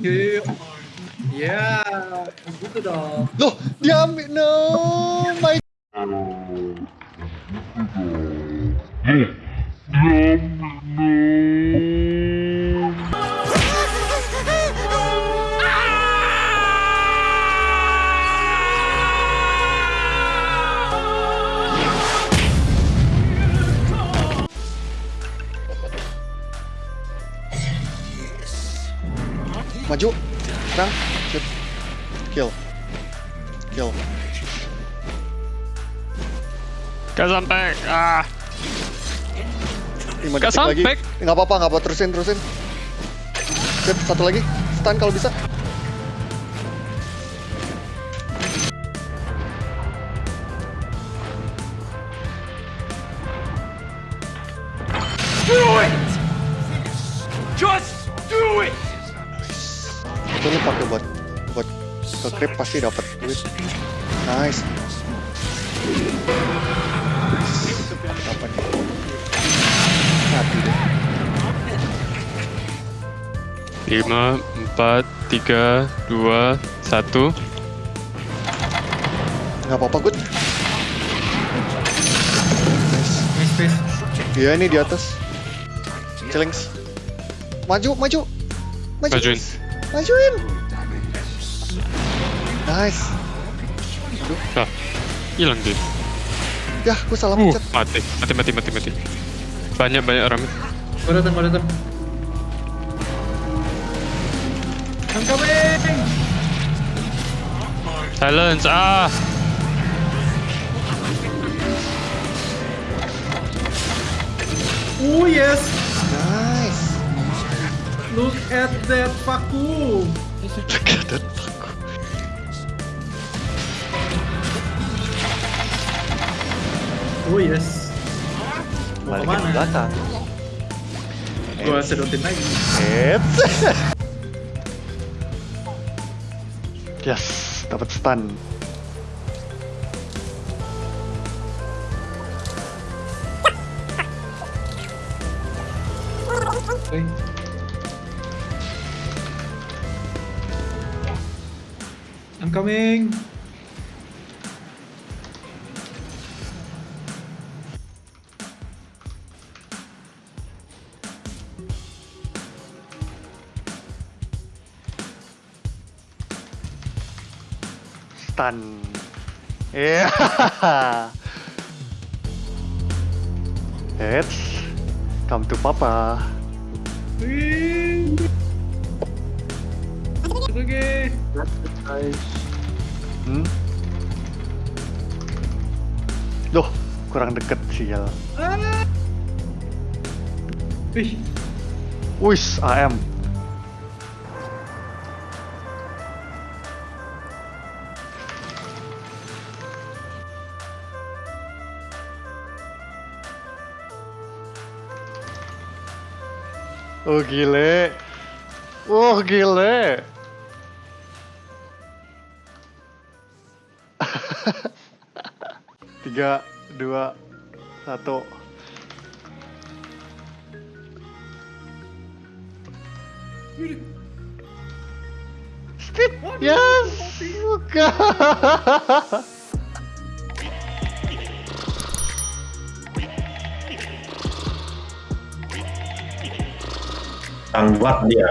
Yuk, yuk. Ya, gitu dong. Loh, dia ambil no my Serang. Shoot. Kill. Kill. Gak sampai. Ah. 5 Gak detik lagi. sampai. Enggak apa-apa, enggak apa terusin, terusin. Sip, satu lagi. Stun kalau bisa. Creep pasti dapat duit. Nice. Apa nih? Mati deh. 5, 4, 3, 2, 1. Nggak apa-apa, good. Iya ini di atas. Celings. Maju, maju. Maju. Majuin. Majuin. Nice. Ah, hilang dia. Ya, gue salah Uh, pencet. mati. Mati, mati, mati, mati. Banyak, banyak orang. Gua datang, gua datang. I'm coming. Silence, ah. Oh yes. Nice. Look at that vacuum. Keadaan aku. Oh yes. Mau Balikin ke belakang. Gua sedotin lagi. Eits. yes, dapat stun. I'm coming. Stun. Iya. Eits. Come to papa. Wih. Oke. Hmm? Loh, kurang deket sial. Ah. Wih, Wis, AM. Oh gile. Oh gile. Tiga, dua, satu. Speed. Yes. Bukan. Tangguat dia.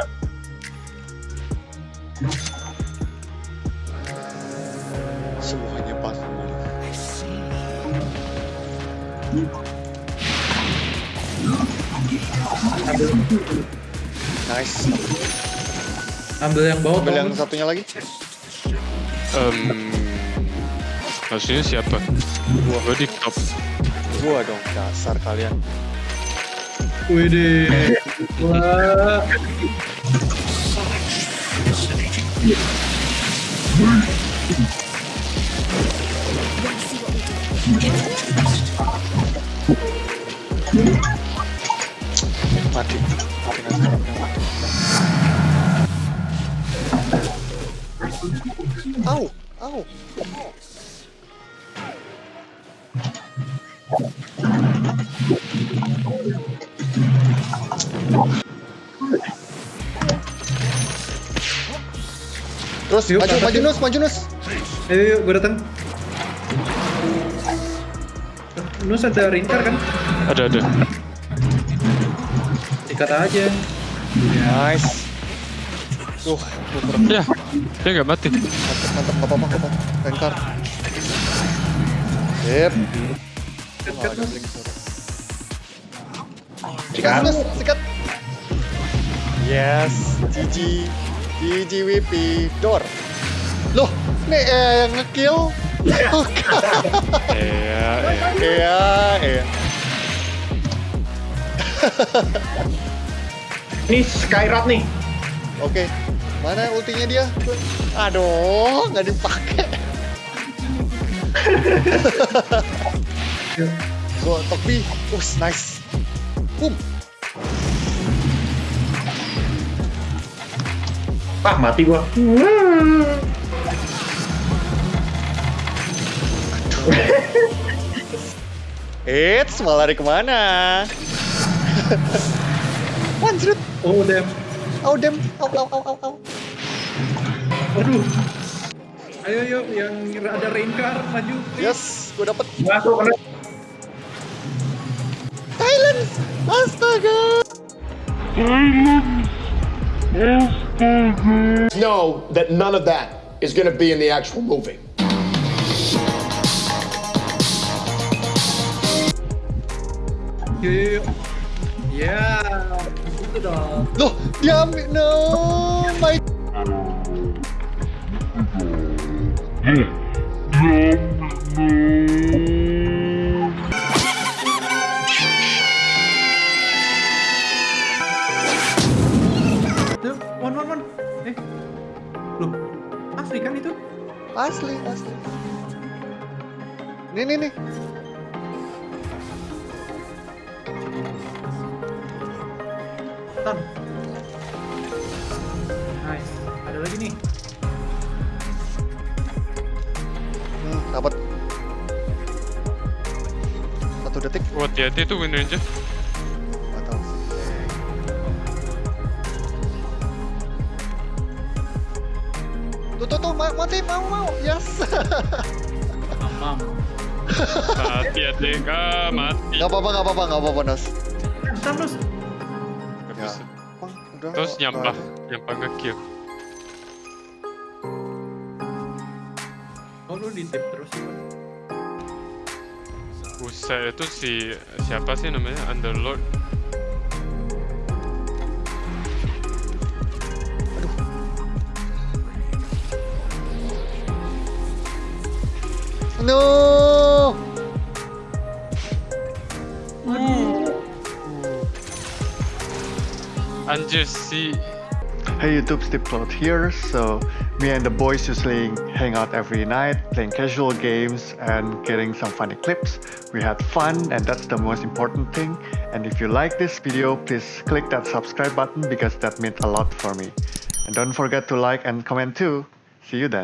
Semuanya pas. Nice. ambil yang bawah. Ambil yang satunya lagi. Um, maksudnya siapa? Gua, gua di top. Gua dong, dasar kalian. Wih deh. Wah. Mati. Au, au. Terus Yuk, maju, maju yuk. Nus, maju Nus. Ayo, yuk, gue datang. Nus ada ringkar kan? Ada ada. Ikat aja. Nice. Kurang Ya, dia nggak mati. mantap, mantap, nggak apa-apa, nggak apa-apa. Renkar. Sip. Sikat, Nus, sikat. Yes, GG. GG WP. Door. Loh, nih eh, yang ngekill. Iya, iya. Iya, iya. Ini Skyrat nih. Oke. Mana ultinya dia? Aduh, nggak dipakai. Go, Tokbi. Us, nice. Boom. Ah, mati gua. Eits, malah lari ke mana? One Oh, damn. Oh, dem. Au, au, au, au, au. Aduh. Ayo, yuk, yang ada ringkar, maju. Yes, gue dapet. Masuk kena. Thailand. Astaga. Mm-hmm. know that none of that is going to be in the actual movie. Yuk, yuk, yuk. Ya, itu dong. Loh, dia. No, Asli, asli. Nih, nih, nih. Tan. Nice. Ada lagi nih. Hmm, dapat. Satu detik. Oh, hati-hati tuh Wind Ranger. Tuh, tuh, tuh, ma- mati, mau, mau. Yes. Mamam. Mati adik, ah mati. Gak apa-apa, gak apa-apa, gak apa-apa, Nas. Thanos. Nggak Ya. udah. Terus nyampah, nyampah nge-kill. Oh, lu di tip terus sih. Buset, itu si siapa sih namanya? Underlord. No. Anjir see. Hey YouTube, Steve Cloud here. So, me and the boys usually hang out every night, playing casual games and getting some funny clips. We had fun, and that's the most important thing. And if you like this video, please click that subscribe button because that means a lot for me. And don't forget to like and comment too. See you then.